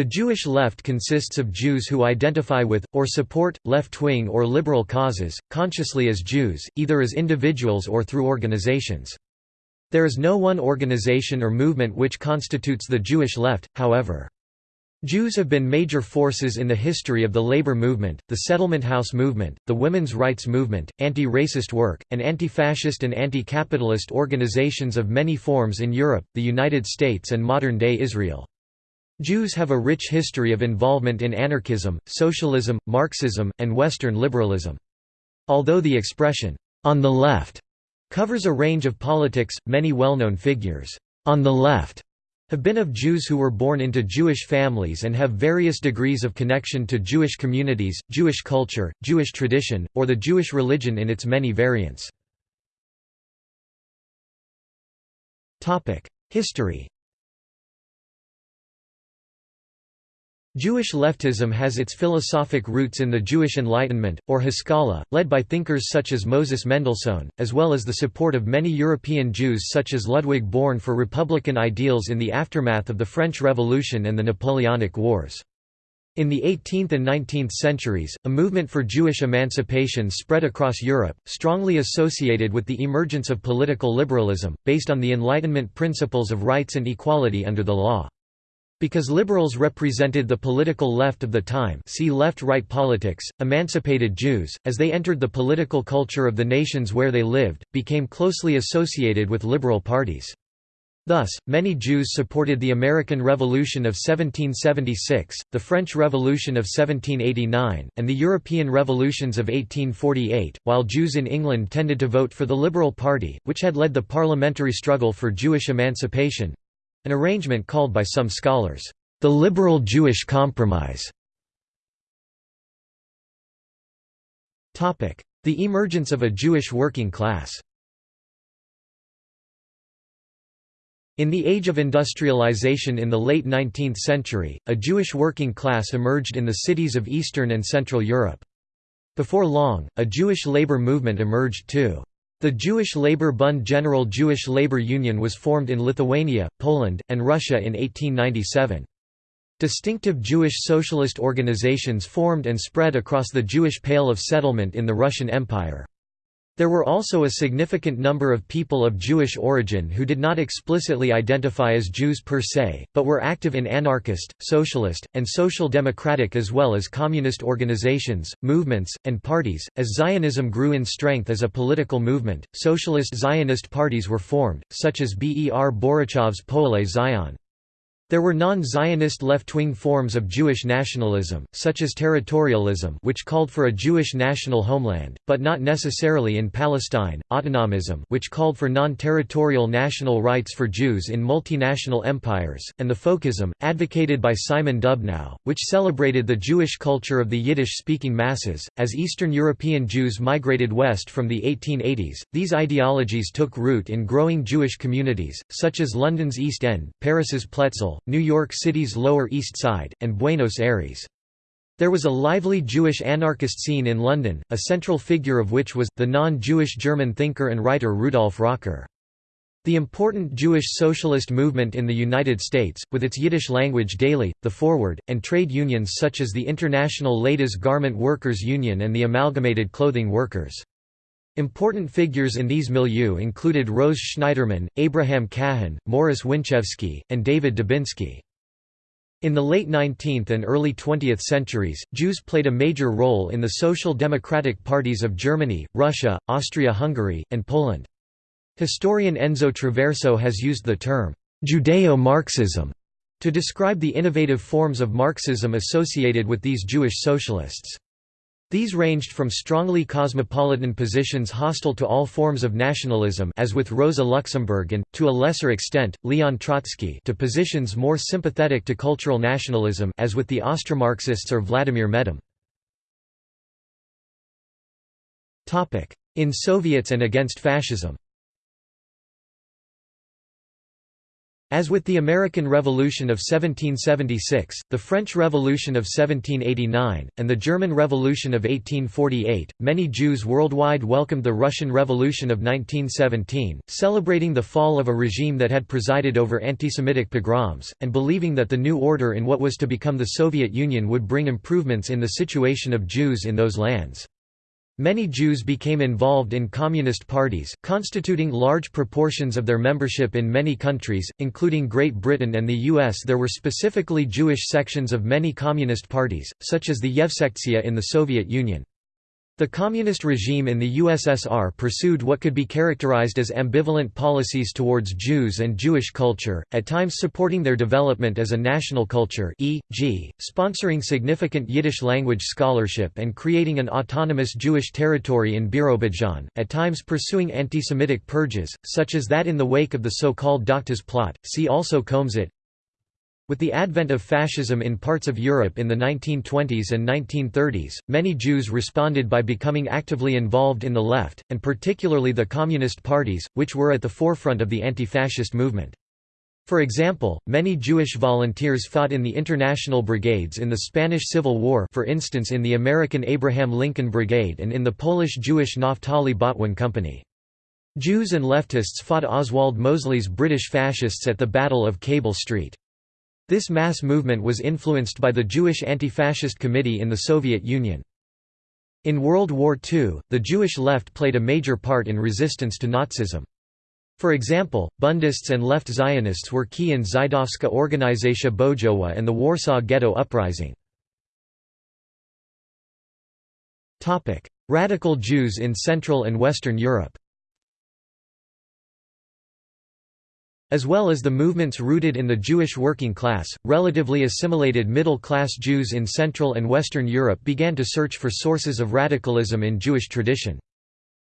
The Jewish left consists of Jews who identify with, or support, left-wing or liberal causes, consciously as Jews, either as individuals or through organizations. There is no one organization or movement which constitutes the Jewish left, however. Jews have been major forces in the history of the labor movement, the settlement house movement, the women's rights movement, anti-racist work, and anti-fascist and anti-capitalist organizations of many forms in Europe, the United States and modern-day Israel. Jews have a rich history of involvement in anarchism, socialism, Marxism, and Western liberalism. Although the expression, on the left, covers a range of politics, many well-known figures, on the left, have been of Jews who were born into Jewish families and have various degrees of connection to Jewish communities, Jewish culture, Jewish tradition, or the Jewish religion in its many variants. History Jewish leftism has its philosophic roots in the Jewish Enlightenment, or Haskalah, led by thinkers such as Moses Mendelssohn, as well as the support of many European Jews such as Ludwig Börne for republican ideals in the aftermath of the French Revolution and the Napoleonic Wars. In the 18th and 19th centuries, a movement for Jewish emancipation spread across Europe, strongly associated with the emergence of political liberalism, based on the Enlightenment principles of rights and equality under the law. Because liberals represented the political left of the time see left-right politics, emancipated Jews, as they entered the political culture of the nations where they lived, became closely associated with liberal parties. Thus, many Jews supported the American Revolution of 1776, the French Revolution of 1789, and the European revolutions of 1848, while Jews in England tended to vote for the Liberal Party, which had led the parliamentary struggle for Jewish emancipation. An arrangement called by some scholars, the liberal Jewish compromise. The emergence of a Jewish working class In the age of industrialization in the late 19th century, a Jewish working class emerged in the cities of Eastern and Central Europe. Before long, a Jewish labor movement emerged too. The Jewish Labour Bund General Jewish Labour Union was formed in Lithuania, Poland, and Russia in 1897. Distinctive Jewish socialist organizations formed and spread across the Jewish Pale of Settlement in the Russian Empire. There were also a significant number of people of Jewish origin who did not explicitly identify as Jews per se, but were active in anarchist, socialist, and social democratic as well as communist organizations, movements, and parties. As Zionism grew in strength as a political movement, socialist Zionist parties were formed, such as Ber Borochov's Poale Zion. There were non-Zionist left-wing forms of Jewish nationalism, such as territorialism which called for a Jewish national homeland, but not necessarily in Palestine, autonomism which called for non-territorial national rights for Jews in multinational empires, and the folkism, advocated by Simon Dubnow, which celebrated the Jewish culture of the Yiddish-speaking masses. As Eastern European Jews migrated west from the 1880s, these ideologies took root in growing Jewish communities, such as London's East End, Paris's Pletzel, New York City's Lower East Side, and Buenos Aires. There was a lively Jewish anarchist scene in London, a central figure of which was, the non-Jewish German thinker and writer Rudolf Rocker. The important Jewish socialist movement in the United States, with its Yiddish-language daily, the Forward, and trade unions such as the International Ladies Garment Workers Union and the Amalgamated Clothing Workers. Important figures in these milieux included Rose Schneiderman, Abraham Cahan, Morris Winchevsky, and David Dubinsky. In the late 19th and early 20th centuries, Jews played a major role in the social democratic parties of Germany, Russia, Austria-Hungary, and Poland. Historian Enzo Traverso has used the term, Judeo-Marxism, to describe the innovative forms of Marxism associated with these Jewish socialists. These ranged from strongly cosmopolitan positions hostile to all forms of nationalism as with Rosa Luxemburg and, to a lesser extent, Leon Trotsky to positions more sympathetic to cultural nationalism as with the Austromarxists or Vladimir Medem. In Soviets and against fascism As with the American Revolution of 1776, the French Revolution of 1789, and the German Revolution of 1848, many Jews worldwide welcomed the Russian Revolution of 1917, celebrating the fall of a regime that had presided over anti-Semitic pogroms, and believing that the new order in what was to become the Soviet Union would bring improvements in the situation of Jews in those lands. Many Jews became involved in communist parties, constituting large proportions of their membership in many countries, including Great Britain and the US. There were specifically Jewish sections of many communist parties, such as the Yevsektia in the Soviet Union. The communist regime in the USSR pursued what could be characterized as ambivalent policies towards Jews and Jewish culture, at times supporting their development as a national culture e.g., sponsoring significant Yiddish-language scholarship and creating an autonomous Jewish territory in Birobidzhan, at times pursuing anti-Semitic purges, such as that in the wake of the so-called Doctors' plot, see also Kholmzit, with the advent of fascism in parts of Europe in the 1920s and 1930s, many Jews responded by becoming actively involved in the left, and particularly the communist parties, which were at the forefront of the anti-fascist movement. For example, many Jewish volunteers fought in the international brigades in the Spanish Civil War for instance in the American Abraham Lincoln Brigade and in the Polish-Jewish Naftali Botwin Company. Jews and leftists fought Oswald Mosley's British fascists at the Battle of Cable Street. This mass movement was influenced by the Jewish Anti-Fascist Committee in the Soviet Union. In World War II, the Jewish left played a major part in resistance to Nazism. For example, Bundists and left Zionists were key in Żydowska Organizacja Bojowa and the Warsaw Ghetto Uprising. Radical Jews in Central and Western Europe As well as the movements rooted in the Jewish working class, relatively assimilated middle-class Jews in Central and Western Europe began to search for sources of radicalism in Jewish tradition.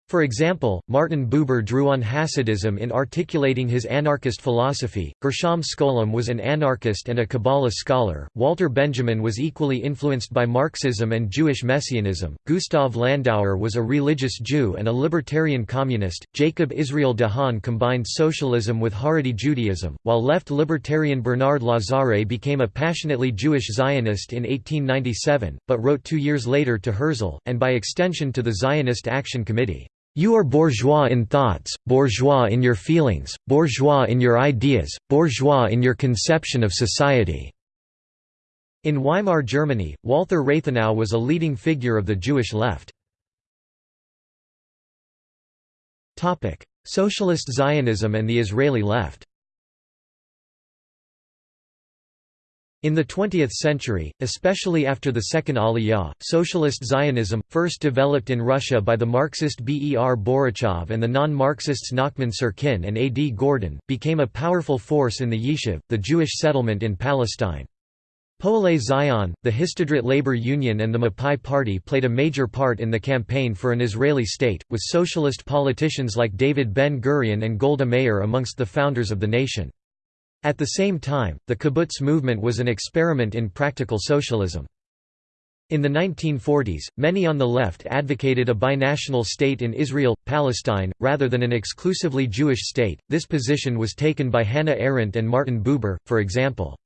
For example, Martin Buber drew on Hasidism in articulating his anarchist philosophy, Gershom Scholem was an anarchist and a Kabbalah scholar, Walter Benjamin was equally influenced by Marxism and Jewish Messianism, Gustav Landauer was a religious Jew and a libertarian communist, Jacob Israel de Haan combined socialism with Haredi Judaism, while left libertarian Bernard Lazare became a passionately Jewish Zionist in 1897, but wrote two years later to Herzl, and by extension to the Zionist Action Committee. You are bourgeois in thoughts, bourgeois in your feelings, bourgeois in your ideas, bourgeois in your conception of society." In Weimar Germany, Walther Rathenau was a leading figure of the Jewish left. Socialist Zionism and the Israeli left In the 20th century, especially after the Second Aliyah, socialist Zionism, first developed in Russia by the Marxist Ber Borochov and the non-Marxists Nachman Syrkin and A. D. Gordon, became a powerful force in the Yishuv, the Jewish settlement in Palestine. Poale Zion, the Histadrut Labor Union and the Mapai Party played a major part in the campaign for an Israeli state, with socialist politicians like David Ben-Gurion and Golda Meir amongst the founders of the nation. At the same time, the kibbutz movement was an experiment in practical socialism. In the 1940s, many on the left advocated a binational state in Israel, Palestine, rather than an exclusively Jewish state. This position was taken by Hannah Arendt and Martin Buber, for example.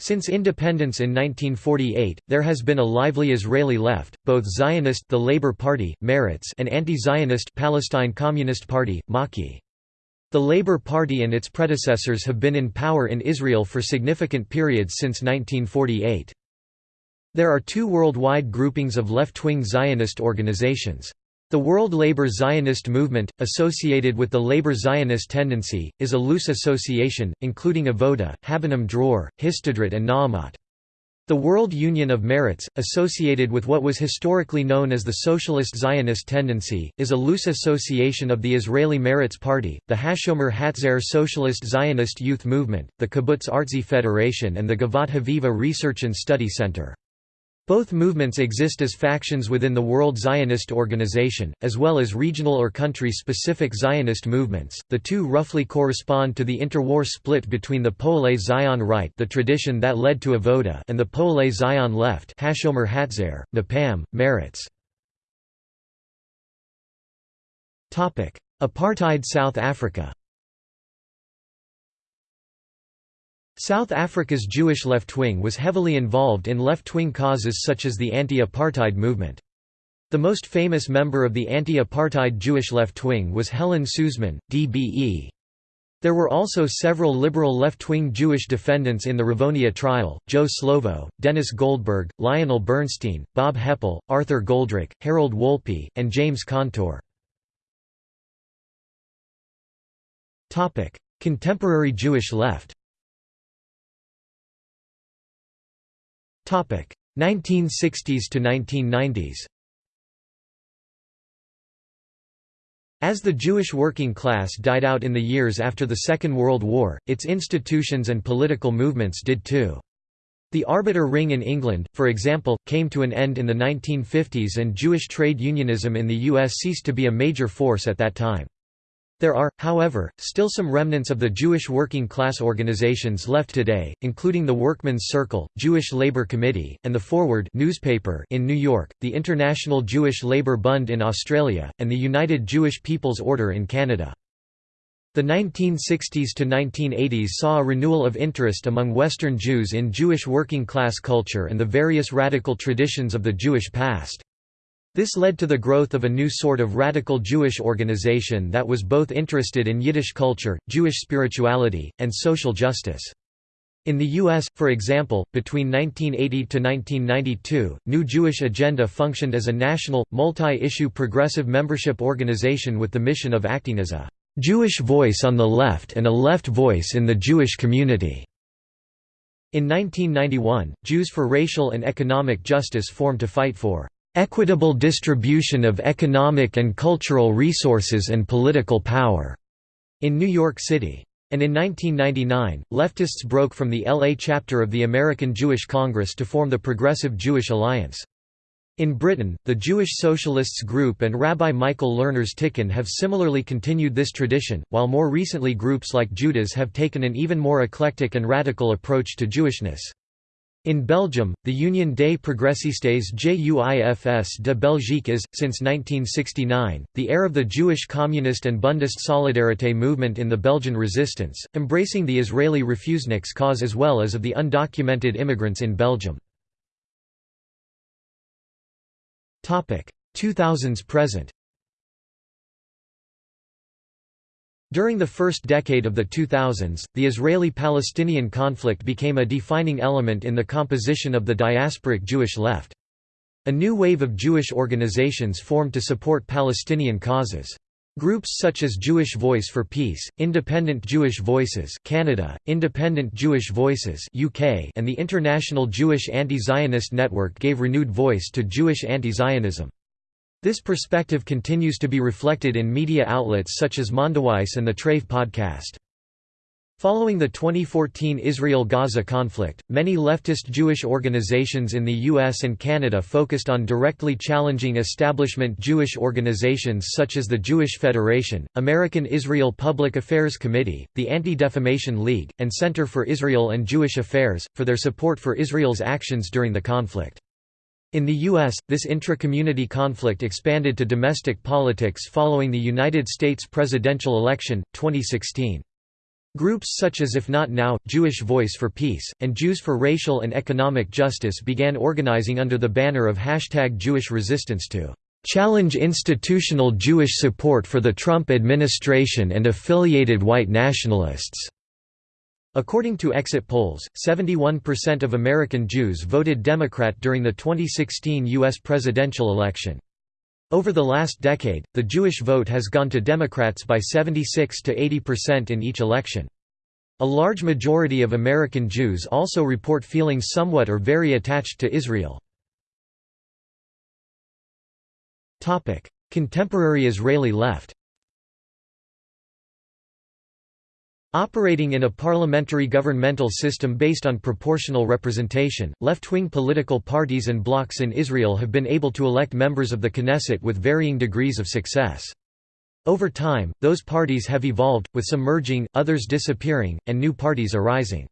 Since independence in 1948, there has been a lively Israeli left, both Zionist the Labour Party, Meretz and anti-Zionist Palestine Communist Party, Maki. The Labour Party and its predecessors have been in power in Israel for significant periods since 1948. There are two worldwide groupings of left-wing Zionist organizations. The World Labour Zionist Movement, associated with the Labour Zionist tendency, is a loose association, including Avoda, Habonim Dror, Histadrut and Na'amat. The World Union of Meretz, associated with what was historically known as the Socialist Zionist tendency, is a loose association of the Israeli Meretz Party, the Hashomer Hatzair Socialist Zionist Youth Movement, the Kibbutz Artzi Federation and the Givat Haviva Research and Study Center. Both movements exist as factions within the World Zionist Organization, as well as regional or country-specific Zionist movements. The two roughly correspond to the interwar split between the Poale Zion right, the tradition that led to Avoda, and the Poale Zion left, Hashomer Hatzair, Mapam, Meretz. Topic: Apartheid South Africa. South Africa's Jewish left wing was heavily involved in left-wing causes such as the anti-apartheid movement. The most famous member of the anti-apartheid Jewish left wing was Helen Suzman, DBE. There were also several liberal left-wing Jewish defendants in the Rivonia trial, Joe Slovo, Dennis Goldberg, Lionel Bernstein, Bob Hepple, Arthur Goldreich, Harold Wolpe, and James Kantor. Contemporary Jewish left 1960s to 1990s As the Jewish working class died out in the years after the Second World War, its institutions and political movements did too. The Arbeter Ring in England, for example, came to an end in the 1950s and Jewish trade unionism in the US ceased to be a major force at that time. There are, however, still some remnants of the Jewish working class organizations left today, including the Workmen's Circle, Jewish Labor Committee, and the Forward newspaper in New York, the International Jewish Labour Bund in Australia, and the United Jewish People's Order in Canada. The 1960s to 1980s saw a renewal of interest among Western Jews in Jewish working class culture and the various radical traditions of the Jewish past. This led to the growth of a new sort of radical Jewish organization that was both interested in Yiddish culture, Jewish spirituality, and social justice. In the U.S., for example, between 1980 to 1992, New Jewish Agenda functioned as a national, multi-issue progressive membership organization with the mission of acting as a «Jewish voice on the left and a left voice in the Jewish community». In 1991, Jews for Racial and Economic Justice formed to fight for equitable distribution of economic and cultural resources and political power in New York City. And in 1999, leftists broke from the LA chapter of the American Jewish Congress to form the Progressive Jewish Alliance. In Britain, the Jewish Socialists Group and Rabbi Michael Lerner's Tikkun have similarly continued this tradition, while more recently groups like Jewdas have taken an even more eclectic and radical approach to Jewishness. In Belgium, the Union des Progressistes Juifs de Belgique is, since 1969, the heir of the Jewish Communist and Bundist Solidarité movement in the Belgian resistance, embracing the Israeli refuseniks cause as well as of the undocumented immigrants in Belgium. 2000s present During the first decade of the 2000s, the Israeli-Palestinian conflict became a defining element in the composition of the diasporic Jewish left. A new wave of Jewish organizations formed to support Palestinian causes. Groups such as Jewish Voice for Peace, Independent Jewish Voices Canada, Independent Jewish Voices UK, and the International Jewish Anti-Zionist Network gave renewed voice to Jewish anti-Zionism. This perspective continues to be reflected in media outlets such as Mondoweiss and the Treif podcast. Following the 2014 Israel–Gaza conflict, many leftist Jewish organizations in the US and Canada focused on directly challenging establishment Jewish organizations such as the Jewish Federation, American Israel Public Affairs Committee, the Anti-Defamation League, and Center for Israel and Jewish Affairs, for their support for Israel's actions during the conflict. In the U.S., this intra-community conflict expanded to domestic politics following the United States presidential election, 2016. Groups such as If Not Now, Jewish Voice for Peace, and Jews for Racial and Economic Justice began organizing under the banner of hashtag Jewish Resistance to "...challenge institutional Jewish support for the Trump administration and affiliated white nationalists." According to exit polls, 71% of American Jews voted Democrat during the 2016 U.S. presidential election. Over the last decade, the Jewish vote has gone to Democrats by 76 to 80% in each election. A large majority of American Jews also report feeling somewhat or very attached to Israel. Contemporary Israeli left Operating in a parliamentary governmental system based on proportional representation, left-wing political parties and blocs in Israel have been able to elect members of the Knesset with varying degrees of success. Over time, those parties have evolved, with some merging, others disappearing, and new parties arising.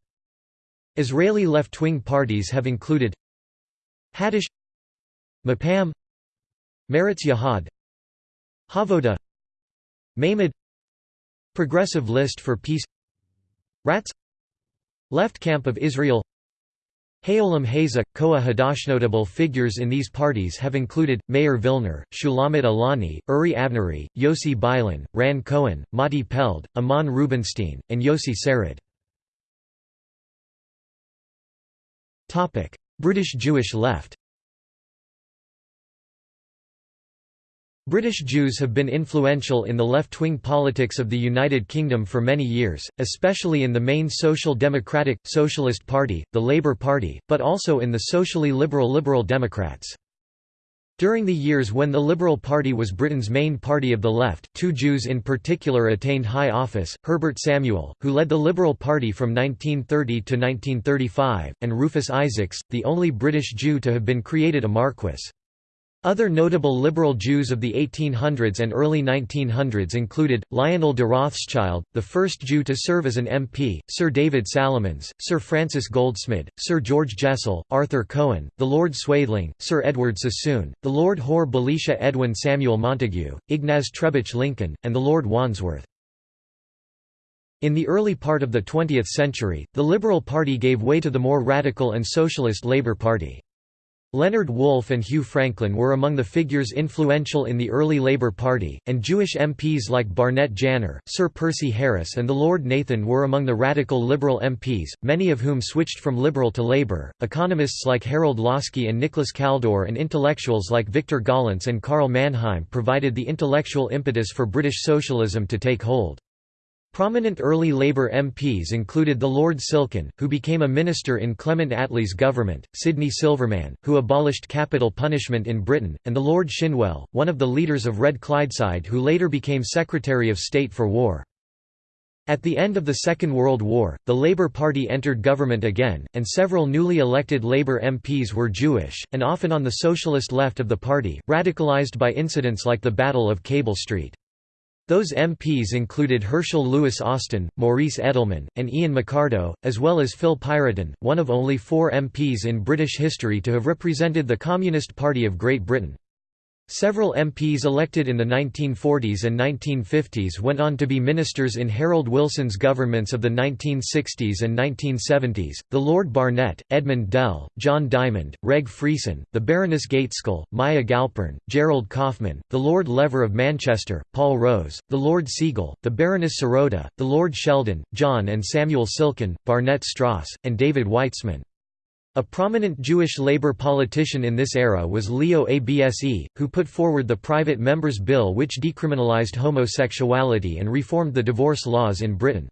Israeli left-wing parties have included Hadash Mapam Meretz Yahad Havoda Meimad Progressive List for Peace Ratz Left Camp of Israel Haolam Hazeh, Koah Hadash. Notable figures in these parties have included, Meir Vilner, Shulamit Aloni, Uri Avnery, Yossi Beilin, Ran Cohen, Matti Peled, Amnon Rubinstein, and Yossi Sarid. British Jewish left British Jews have been influential in the left-wing politics of the United Kingdom for many years, especially in the main Social Democratic, Socialist Party, the Labour Party, but also in the socially liberal Liberal Democrats. During the years when the Liberal Party was Britain's main party of the left, two Jews in particular attained high office, Herbert Samuel, who led the Liberal Party from 1930 to 1935, and Rufus Isaacs, the only British Jew to have been created a marquess. Other notable liberal Jews of the 1800s and early 1900s included, Lionel de Rothschild, the first Jew to serve as an MP, Sir David Salomons, Sir Francis Goldsmid, Sir George Jessel, Arthur Cohen, the Lord Swaythling, Sir Edward Sassoon, the Lord Hore-Belisha Edwin Samuel Montagu, Ignaz Trebitsch Lincoln, and the Lord Wandsworth. In the early part of the 20th century, the Liberal Party gave way to the more radical and socialist Labour Party. Leonard Woolf and Hugh Franklin were among the figures influential in the early Labour Party, and Jewish MPs like Barnett Janner, Sir Percy Harris and the Lord Nathan were among the radical Liberal MPs, many of whom switched from Liberal to Labour. Economists like Harold Laski and Nicholas Kaldor and intellectuals like Victor Gollancz and Karl Mannheim provided the intellectual impetus for British socialism to take hold. Prominent early Labour MPs included the Lord Silkin, who became a minister in Clement Attlee's government, Sidney Silverman, who abolished capital punishment in Britain, and the Lord Shinwell, one of the leaders of Red Clydeside who later became Secretary of State for War. At the end of the Second World War, the Labour Party entered government again, and several newly elected Labour MPs were Jewish, and often on the socialist left of the party, radicalised by incidents like the Battle of Cable Street. Those MPs included Herschel Lewis Austin, Maurice Edelman, and Ian Mikardo, as well as Phil Piratin, one of only four MPs in British history to have represented the Communist Party of Great Britain. Several MPs elected in the 1940s and 1950s went on to be ministers in Harold Wilson's governments of the 1960s and 1970s, the Lord Barnett, Edmund Dell, John Diamond, Reg Freeson, the Baroness Gaitskell, Myer Galpern, Gerald Kaufman, the Lord Lever of Manchester, Paul Rose, the Lord Siegel, the Baroness Serota, the Lord Sheldon, John and Samuel Silkin, Barnett Stross, and David Weitzman. A prominent Jewish labor politician in this era was Leo Abse, who put forward the Private Members Bill which decriminalized homosexuality and reformed the divorce laws in Britain.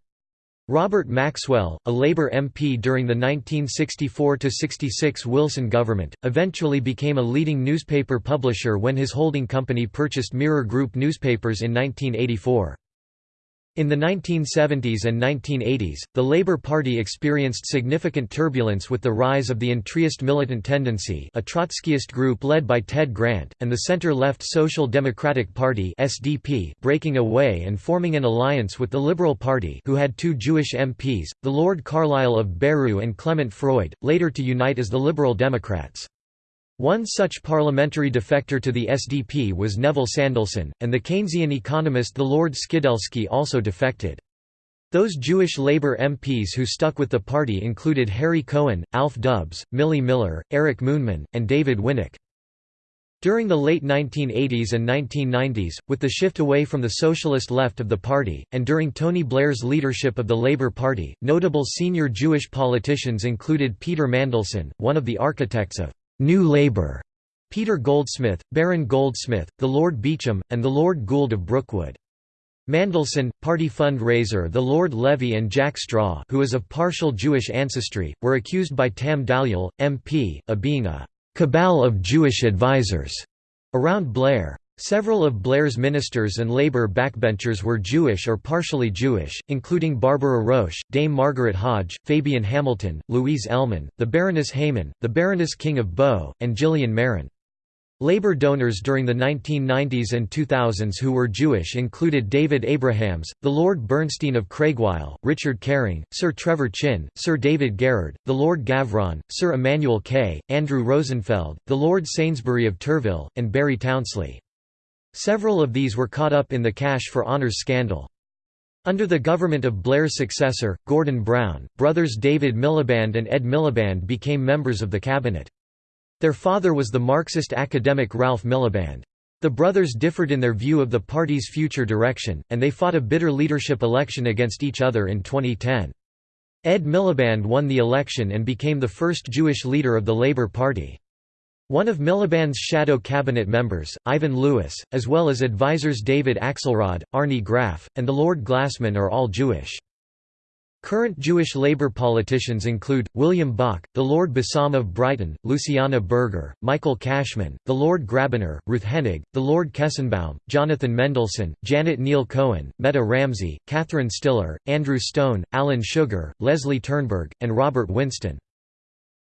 Robert Maxwell, a Labour MP during the 1964–66 Wilson government, eventually became a leading newspaper publisher when his holding company purchased Mirror Group newspapers in 1984. In the 1970s and 1980s, the Labour Party experienced significant turbulence with the rise of the Entryist militant tendency a Trotskyist group led by Ted Grant, and the centre-left Social Democratic Party SDP breaking away and forming an alliance with the Liberal Party who had two Jewish MPs, the Lord Carlile of Berriew and Clement Freud, later to unite as the Liberal Democrats. One such parliamentary defector to the SDP was Neville Sandelson, and the Keynesian economist the Lord Skidelsky also defected. Those Jewish Labour MPs who stuck with the party included Harry Cohen, Alf Dubs, Millie Miller, Eric Moonman, and David Winnick. During the late 1980s and 1990s, with the shift away from the socialist left of the party, and during Tony Blair's leadership of the Labour Party, notable senior Jewish politicians included Peter Mandelson, one of the architects of New Labour, Peter Goldsmith, Baron Goldsmith, the Lord Beauchamp, and the Lord Gould of Brookwood. Mandelson, party fundraiser the Lord Levy and Jack Straw who is of partial Jewish ancestry, were accused by Tam Dalyell, MP, of being a «cabal of Jewish advisers» around Blair. Several of Blair's ministers and Labour backbenchers were Jewish or partially Jewish, including Barbara Roche, Dame Margaret Hodge, Fabian Hamilton, Louise Ellman, the Baroness Hayman, the Baroness King of Bow, and Gillian Merron. Labour donors during the 1990s and 2000s who were Jewish included David Abrahams, the Lord Bernstein of Craigweil, Richard Caring, Sir Trevor Chinn, Sir David Garrard, the Lord Gavron, Sir Emmanuel Kay, Andrew Rosenfeld, the Lord Sainsbury of Turville, and Barry Townsley. Several of these were caught up in the Cash for Honours scandal. Under the government of Blair's successor, Gordon Brown, brothers David Miliband and Ed Miliband became members of the cabinet. Their father was the Marxist academic Ralph Miliband. The brothers differed in their view of the party's future direction, and they fought a bitter leadership election against each other in 2010. Ed Miliband won the election and became the first Jewish leader of the Labour Party. One of Miliband's shadow cabinet members, Ivan Lewis, as well as advisors David Axelrod, Arnie Graf, and the Lord Glasman are all Jewish. Current Jewish Labour politicians include, William Bach, the Lord Bassam of Brighton, Luciana Berger, Michael Cashman, the Lord Grabiner, Ruth Henig, the Lord Kestenbaum, Jonathan Mendelsohn, Janet Neel Cohen, Meta Ramsay, Catherine Stihler, Andrew Stone, Alan Sugar, Leslie Turnberg, and Robert Winston.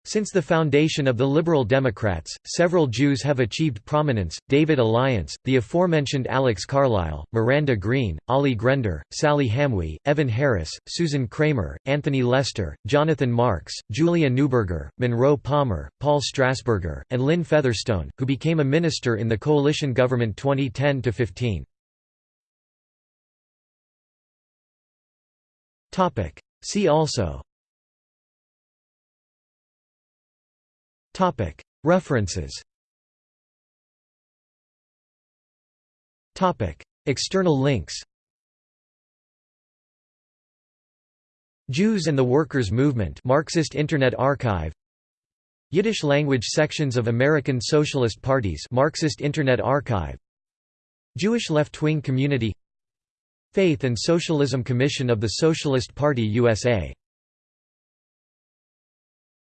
Since the foundation of the Liberal Democrats, several Jews have achieved prominence, David Alliance, the aforementioned Alex Carlile, Miranda Green, Ali Grender, Sally Hamwee, Evan Harris, Susan Kramer, Anthony Lester, Jonathan Marks, Julia Neuberger, Monroe Palmer, Paul Strasburger, and Lynne Featherstone, who became a minister in the coalition government 2010–15. See also References. External links. Jews and the Workers' Movement Marxist Internet Archive. Yiddish language sections of American Socialist Parties Marxist Internet Archive. Jewish left-wing community. Faith and Socialism Commission of the Socialist Party USA